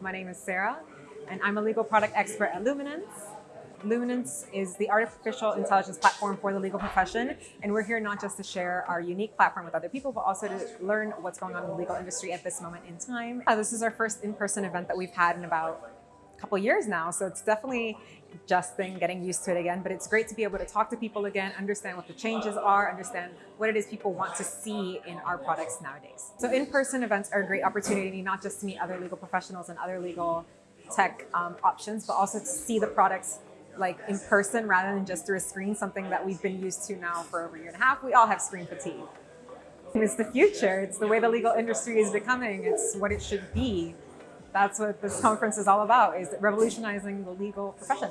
My name is Sarah, and I'm a legal product expert at Luminance. Luminance is the artificial intelligence platform for the legal profession, and we're here not just to share our unique platform with other people, but also to learn what's going on in the legal industry at this moment in time. Uh, this is our first in-person event that we've had in about couple years now, so it's definitely just been getting used to it again, but it's great to be able to talk to people again, understand what the changes are, understand what it is people want to see in our products nowadays. So in-person events are a great opportunity not just to meet other legal professionals and other legal tech um, options, but also to see the products like in person rather than just through a screen, something that we've been used to now for over a year and a half. We all have screen fatigue. It's the future. It's the way the legal industry is becoming. It's what it should be. That's what this conference is all about, is revolutionizing the legal profession.